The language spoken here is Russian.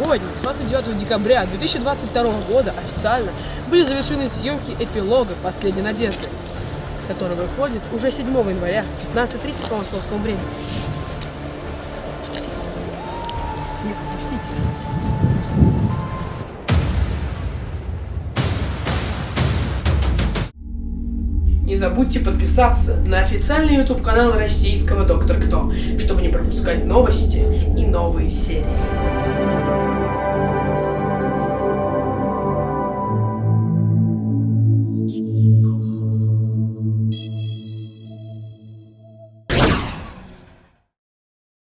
Сегодня, 29 декабря 2022 года, официально были завершены съемки эпилога «Последней надежды», который выходит уже 7 января 15.30 по московскому времени. Не пропустите. Не забудьте подписаться на официальный YouTube канал российского Доктор Кто, чтобы не пропускать новости и новые серии.